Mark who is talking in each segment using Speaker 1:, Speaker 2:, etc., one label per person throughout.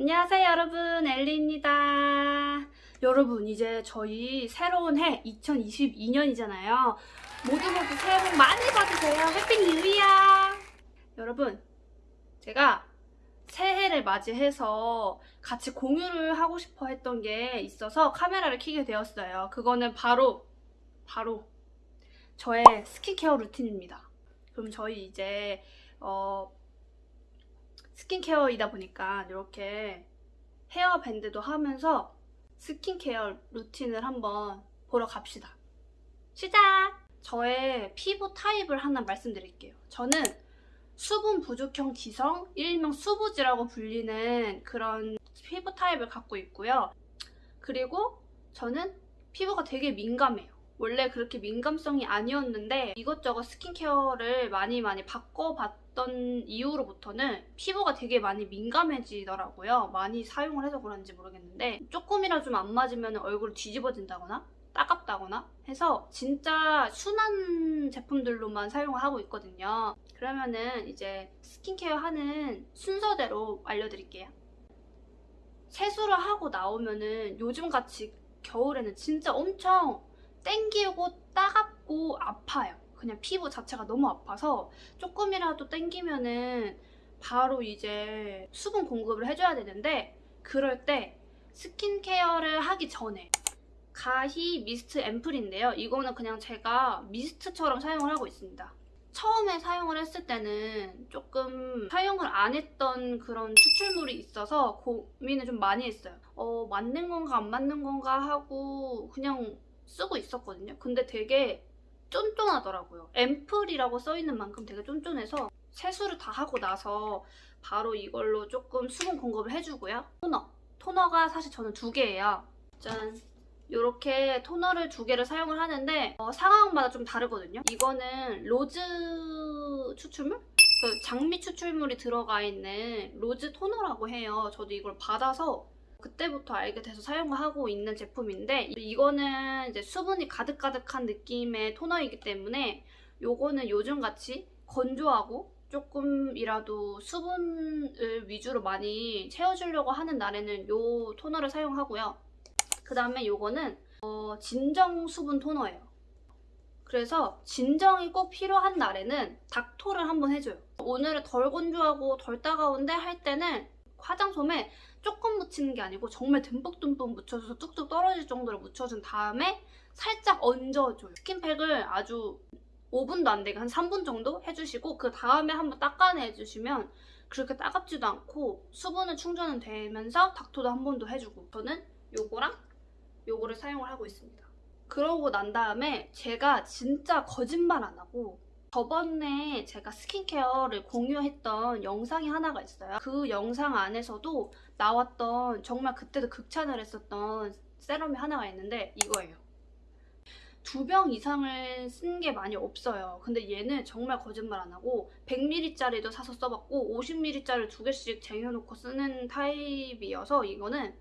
Speaker 1: 안녕하세요 여러분. 엘리입니다. 여러분 이제 저희 새로운 해 2022년이잖아요. 모두 모두 새해 복 많이 받으세요. Happy New Year! 여러분 제가 새해를 맞이해서 같이 공유를 하고 싶어 했던 게 있어서 카메라를 켜게 되었어요. 그거는 바로 바로 저의 skincare routine입니다. 그럼 저희 이제 어, 스킨케어이다 보니까 이렇게 헤어밴드도 하면서 스킨케어 루틴을 한번 보러 갑시다. 시작! 저의 피부 타입을 하나 말씀드릴게요. 저는 수분 부족형 지성, 일명 수부지라고 불리는 그런 피부 타입을 갖고 있고요. 그리고 저는 피부가 되게 민감해요. 원래 그렇게 민감성이 아니었는데 이것저것 스킨케어를 많이 많이 바꿔봤던 이후로부터는 피부가 되게 많이 민감해지더라고요. 많이 사용을 해서 그런지 모르겠는데 조금이라 좀 안 맞으면 얼굴 뒤집어진다거나 따갑다거나 해서 진짜 순한 제품들로만 사용을 하고 있거든요. 그러면은 이제 스킨케어 하는 순서대로 알려드릴게요. 세수를 하고 나오면은 요즘같이 겨울에는 진짜 엄청 땡기고 따갑고 아파요. 그냥 피부 자체가 너무 아파서 조금이라도 땡기면은 바로 이제 수분 공급을 해줘야 되는데 그럴 때 스킨케어를 하기 전에 가히 미스트 앰플인데요. 이거는 그냥 제가 미스트처럼 사용을 하고 있습니다. 처음에 사용을 했을 때는 조금 사용을 안 했던 그런 추출물이 있어서 고민을 좀 많이 했어요. 어, 맞는 건가 안 맞는 건가 하고 그냥 쓰고 있었거든요. 근데 되게 쫀쫀하더라고요. 앰플이라고 써있는 만큼 되게 쫀쫀해서 세수를 다 하고 나서 바로 이걸로 조금 수분 공급을 해주고요. 토너. 토너가 사실 저는 두 개예요. 짠. 이렇게 토너를 두 개를 사용을 하는데 어, 상황마다 좀 다르거든요. 이거는 rose 추출물? 그 장미 추출물이 들어가 있는 rose 토너라고 해요. 저도 이걸 받아서 그때부터 알게 돼서 사용을 하고 있는 제품인데 이거는 이제 수분이 가득가득한 느낌의 토너이기 때문에 요거는 요즘같이 건조하고 조금이라도 수분을 위주로 많이 채워주려고 하는 날에는 요 토너를 사용하고요. 그 다음에 요거는 어, 진정 수분 토너예요. 그래서 진정이 꼭 필요한 날에는 닥토를 한번 해줘요. 오늘은 덜 건조하고 덜 따가운데 할 때는 화장솜에 묻히는 게 아니고 정말 듬뿍듬뿍 묻혀줘서 뚝뚝 떨어질 정도로 묻혀준 다음에 살짝 얹어줘요. 스킨팩을 아주 5분도 안 되게 한 3분 정도 해주시고 그 다음에 한번 닦아내주시면 그렇게 따갑지도 않고 수분은 충전은 되면서 닥토도 한번더 해주고 저는 요거랑 요거를 사용을 하고 있습니다. 그러고 난 다음에 제가 진짜 거짓말 안 하고 저번에 제가 스킨케어를 공유했던 영상이 하나가 있어요. 그 영상 안에서도 나왔던 정말 그때도 극찬을 했었던 세럼이 하나가 있는데 이거예요. 두 병 이상을 쓴 게 많이 없어요. 근데 얘는 정말 거짓말 안 하고 100ml짜리도 사서 써봤고 50ml짜리 두 개씩 쟁여놓고 쓰는 타입이어서 이거는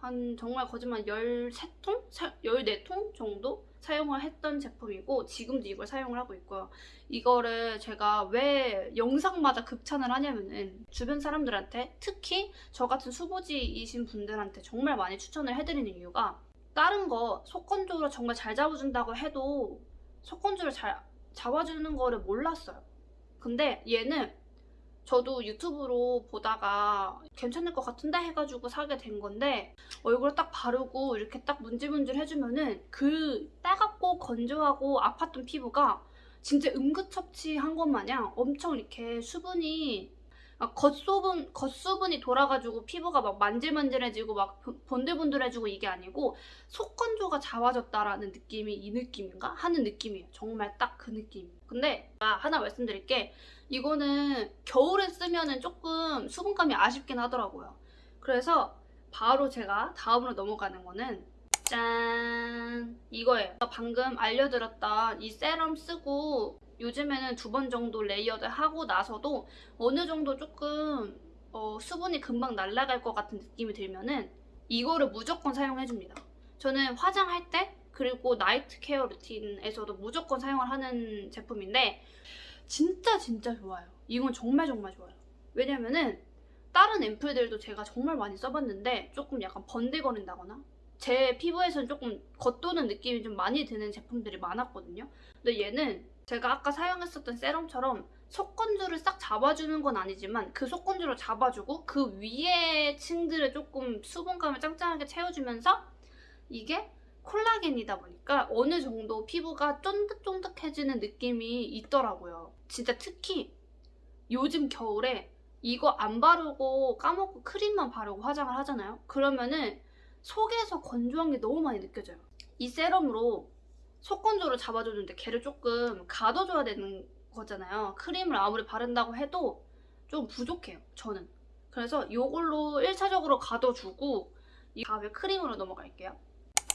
Speaker 1: 한 정말 거짓말 13통? 14통 정도 사용을 했던 제품이고 지금도 이걸 사용을 하고 있고요. 이거를 제가 왜 영상마다 극찬을 하냐면은 주변 사람들한테 특히 저 같은 수부지이신 분들한테 정말 많이 추천을 해드리는 이유가 다른 거 속건조로 정말 잘 잡아준다고 해도 속건조를 잘 잡아주는 거를 몰랐어요. 근데 얘는 저도 유튜브로 보다가 괜찮을 것 같은데 해가지고 사게 된 건데 얼굴에 딱 바르고 이렇게 딱 문질문질 해주면은 그 따갑고 건조하고 아팠던 피부가 진짜 응급처치한 것 마냥 엄청 이렇게 수분이 겉수분, 겉수분이 돌아가지고 피부가 막 만질만질해지고 막 번들번들해지고 이게 아니고 속건조가 잡아졌다라는 느낌이 이 느낌인가? 하는 느낌이에요. 정말 딱 그 느낌. 근데 하나 말씀드릴 게 이거는 겨울에 쓰면 조금 수분감이 아쉽긴 하더라고요. 그래서 바로 제가 다음으로 넘어가는 거는 짠! 이거예요. 방금 알려드렸던 이 세럼 쓰고 요즘에는 두 번 정도 layered 하고 나서도 어느 정도 조금 어, 수분이 금방 날아갈 것 같은 느낌이 들면은 이거를 무조건 사용해줍니다. 저는 화장할 때 그리고 나이트 케어 루틴에서도 무조건 사용을 하는 제품인데 진짜 진짜 좋아요. 이건 정말 정말 좋아요. 왜냐면은 다른 앰플들도 제가 정말 많이 써봤는데 조금 약간 번들거린다거나 제 피부에서는 조금 겉도는 느낌이 좀 많이 드는 제품들이 많았거든요. 근데 얘는 제가 아까 사용했었던 세럼처럼 속건조를 싹 잡아주는 건 아니지만 그 속건조를 잡아주고 그 위에 층들을 조금 수분감을 짱짱하게 채워주면서 이게 콜라겐이다 보니까 어느 정도 피부가 쫀득쫀득해지는 느낌이 있더라고요. 진짜 특히 요즘 겨울에 이거 안 바르고 까먹고 크림만 바르고 화장을 하잖아요. 그러면은 속에서 건조한 게 너무 많이 느껴져요. 이 세럼으로 속 건조를 잡아주는데 걔를 조금 가둬줘야 되는 거잖아요. 크림을 아무리 바른다고 해도 좀 부족해요. 저는. 그래서 이걸로 1차적으로 가둬주고 이 다음에 크림으로 넘어갈게요.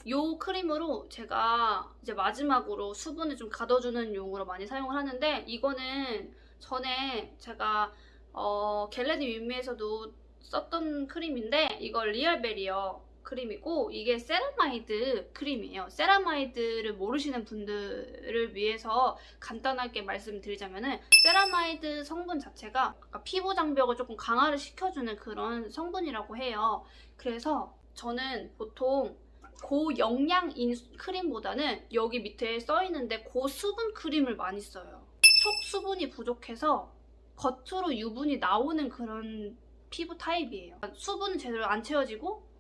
Speaker 1: 이 크림으로 제가 이제 마지막으로 수분을 좀 가둬주는 용으로 많이 사용을 하는데 이거는 전에 제가 어, Get Ready With Me에서도 썼던 크림인데 이거 리얼베리어 크림이고 이게 세라마이드 크림이에요. 세라마이드를 모르시는 분들을 위해서 간단하게 말씀드리자면은 세라마이드 성분 자체가 피부 장벽을 조금 강화를 시켜주는 그런 성분이라고 해요. 그래서 저는 보통 고영양인 크림보다는 여기 밑에 써있는데 고수분 크림을 많이 써요. 속 수분이 부족해서 겉으로 유분이 나오는 그런 피부 타입이에요. 수분은 제대로 안 채워지고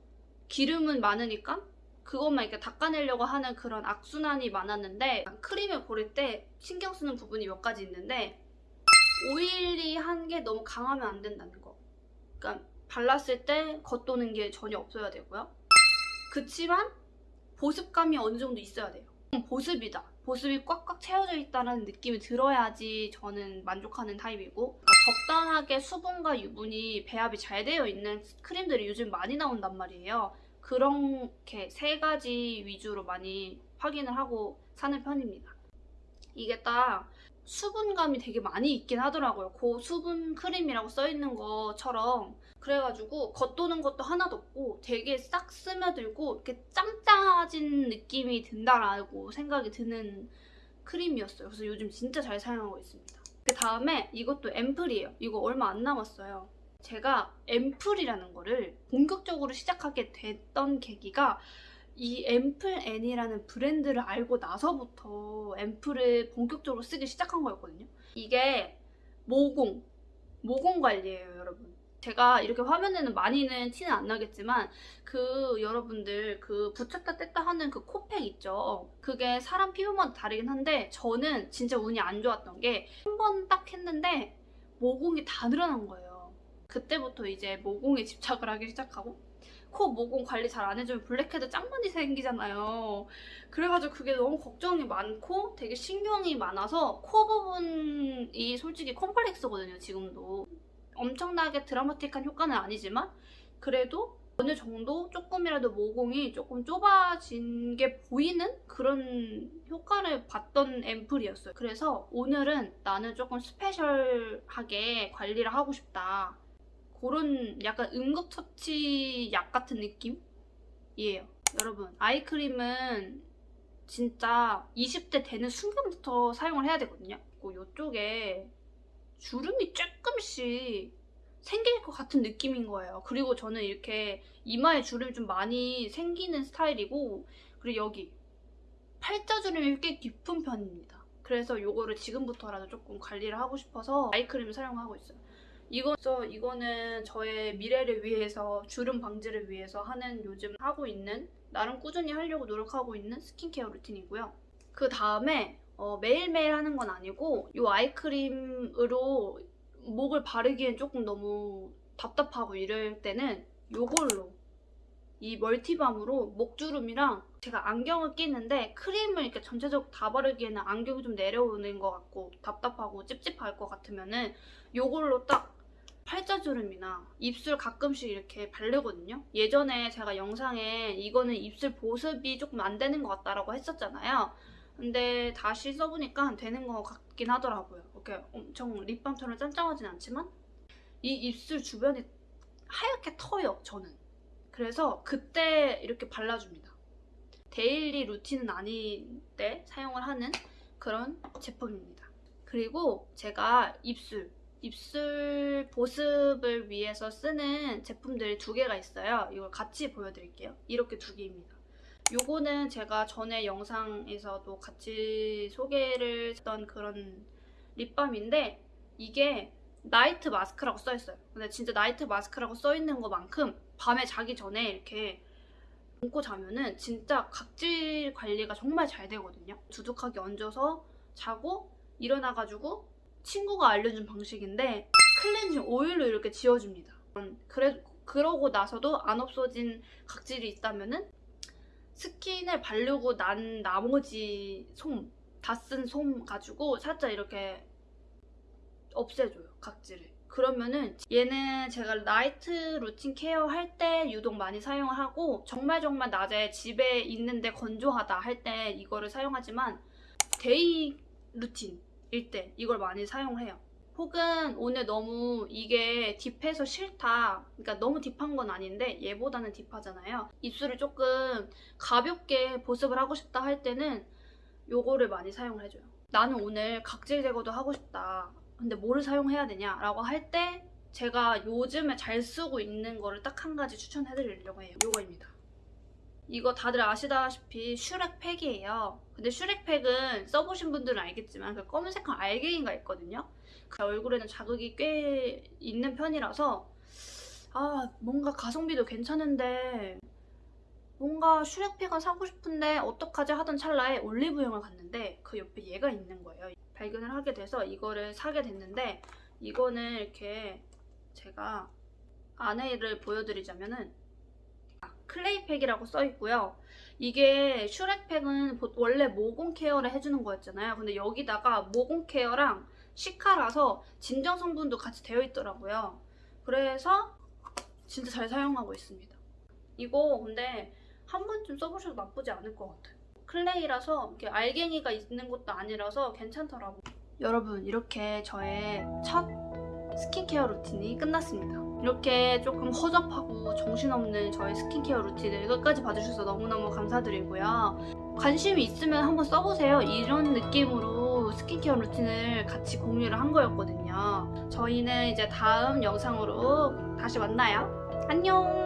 Speaker 1: 기름은 많으니까 그것만 이렇게 닦아내려고 하는 그런 악순환이 많았는데 크림을 고를 때 신경 쓰는 부분이 몇 가지 있는데 오일리한 게 너무 강하면 안 된다는 거. 그러니까 발랐을 때 겉도는 게 전혀 없어야 되고요. 그치만 보습감이 어느 정도 있어야 돼요. 보습이다. 보습이 꽉꽉 채워져 있다는 느낌이 들어야지 저는 만족하는 타입이고 적당하게 수분과 유분이 배합이 잘 되어 있는 크림들이 요즘 많이 나온단 말이에요. 그렇게 세 가지 위주로 많이 확인을 하고 사는 편입니다. 이게 딱 수분감이 되게 많이 있긴 하더라고요. 고 수분 크림이라고 써있는 것처럼 그래가지고 겉도는 것도 하나도 없고 되게 싹 스며들고 이렇게 짱짱해진 느낌이 든다라고 생각이 드는 크림이었어요. 그래서 요즘 진짜 잘 사용하고 있습니다. 그 다음에 이것도 앰플이에요. 이거 얼마 안 남았어요. 제가 앰플이라는 거를 본격적으로 시작하게 됐던 계기가 이 앰플 N이라는 브랜드를 알고 나서부터 앰플을 본격적으로 쓰기 시작한 거였거든요. 이게 모공, 모공 관리예요, 여러분. 제가 이렇게 화면에는 많이는 티는 안 나겠지만 그 여러분들 그 붙였다 뗐다 하는 그 코팩 있죠. 그게 사람 피부마다 다르긴 한데 저는 진짜 운이 안 좋았던 게 한 번 딱 했는데 모공이 다 늘어난 거예요. 그때부터 이제 모공에 집착을 하기 시작하고 코 모공 관리 잘 안 해주면 블랙헤드 짱 많이 생기잖아요. 그래가지고 그게 너무 걱정이 많고 되게 신경이 많아서 코 부분이 솔직히 컴플렉스거든요, 지금도. 엄청나게 드라마틱한 효과는 아니지만 그래도 어느 정도 조금이라도 모공이 조금 좁아진 게 보이는 그런 효과를 봤던 앰플이었어요. 그래서 오늘은 나는 조금 스페셜하게 관리를 하고 싶다. 그런 약간 응급처치 약 같은 느낌이에요. 여러분 아이크림은 진짜 20대 되는 순간부터 사용을 해야 되거든요. 이쪽에 주름이 조금씩 생길 것 같은 느낌인 거예요. 그리고 저는 이렇게 이마에 주름이 좀 많이 생기는 스타일이고 그리고 여기 팔자주름이 꽤 깊은 편입니다. 그래서 이거를 지금부터라도 조금 관리를 하고 싶어서 아이크림을 사용하고 있어요. 이거, 이거는 저의 미래를 위해서 주름 방지를 위해서 하는 요즘 하고 있는 나름 꾸준히 하려고 노력하고 있는 스킨케어 루틴이고요. 그 다음에 어, 매일매일 하는 건 아니고 이 아이크림으로 목을 바르기엔 조금 너무 답답하고 이럴 때는 이걸로 이 멀티밤으로 목주름이랑 제가 안경을 끼는데 크림을 이렇게 전체적으로 다 바르기에는 안경이 좀 내려오는 것 같고 답답하고 찝찝할 것 같으면은 이걸로 딱 팔자주름이나 입술 가끔씩 이렇게 바르거든요. 예전에 제가 영상에 이거는 입술 보습이 조금 안 되는 것 같다라고 했었잖아요. 근데 다시 써보니까 되는 것 같긴 하더라고요. 이렇게 엄청 립밤처럼 짠짠하진 않지만 이 입술 주변이 하얗게 터요, 저는. 그래서 그때 이렇게 발라줍니다. 데일리 루틴은 아닌데 사용을 하는 그런 제품입니다. 그리고 제가 입술, 입술 보습을 위해서 쓰는 제품들이 두 개가 있어요. 이걸 같이 보여드릴게요. 이렇게 두 개입니다. 요거는 제가 전에 영상에서도 같이 소개를 했던 그런 립밤인데 이게 나이트 마스크라고 써있어요. 근데 진짜 나이트 마스크라고 써있는 것만큼 밤에 자기 전에 이렇게 얹고 자면은 진짜 각질 관리가 정말 잘 되거든요. 두둑하게 얹어서 자고 일어나가지고 친구가 알려준 방식인데 클렌징 오일로 이렇게 지워줍니다. 음, 그래 그러고 나서도 안 없어진 각질이 있다면 은 스킨을 바르고 난 나머지 솜, 다 쓴 솜 가지고 살짝 이렇게 없애줘요 각질을. 그러면은 얘는 제가 나이트 루틴 케어 할 때 유독 많이 사용을 하고 정말 정말 낮에 집에 있는데 건조하다 할 때 이거를 사용하지만 데이 루틴 일 때 이걸 많이 사용을 해요. 혹은 오늘 너무 이게 deep해서 싫다. 그러니까 너무 deep한 건 아닌데 얘보다는 deep하잖아요. 입술을 조금 가볍게 보습을 하고 싶다 할 때는 요거를 많이 사용을 해줘요. 나는 오늘 각질 제거도 하고 싶다. 근데 뭐를 사용해야 되냐 라고 할 때 제가 요즘에 잘 쓰고 있는 거를 딱 한 가지 추천해드리려고 해요. 요거입니다. 이거 다들 아시다시피 슈렉 팩이에요. 근데 슈렉 팩은 써보신 분들은 알겠지만 그 검은색한 알갱이가 있거든요. 그 얼굴에는 자극이 꽤 있는 편이라서 아 뭔가 가성비도 괜찮은데 뭔가 슈렉팩을 사고 싶은데 어떡하지 하던 찰나에 올리브영을 갔는데 그 옆에 얘가 있는 거예요. 발견을 하게 돼서 이거를 사게 됐는데 이거는 이렇게 제가 안에를 보여드리자면은 아, 클레이팩이라고 써 있고요. 이게 슈렉팩은 보- 원래 모공 케어를 해주는 거였잖아요. 근데 여기다가 모공 케어랑 시카라서 진정 성분도 같이 되어 있더라고요. 그래서 진짜 잘 사용하고 있습니다. 이거 근데 한 번쯤 써보셔도 나쁘지 않을 것 같아요. 클레이라서 이렇게 알갱이가 있는 것도 아니라서 괜찮더라고요. 여러분 이렇게 저의 첫 스킨케어 루틴이 끝났습니다. 이렇게 조금 허접하고 정신없는 저의 스킨케어 루틴을 끝까지 봐주셔서 너무너무 감사드리고요. 관심이 있으면 한번 써보세요. 이런 느낌으로 스킨케어 루틴을 같이 공유를 한 거였거든요. 저희는 이제 다음 영상으로 다시 만나요. 안녕!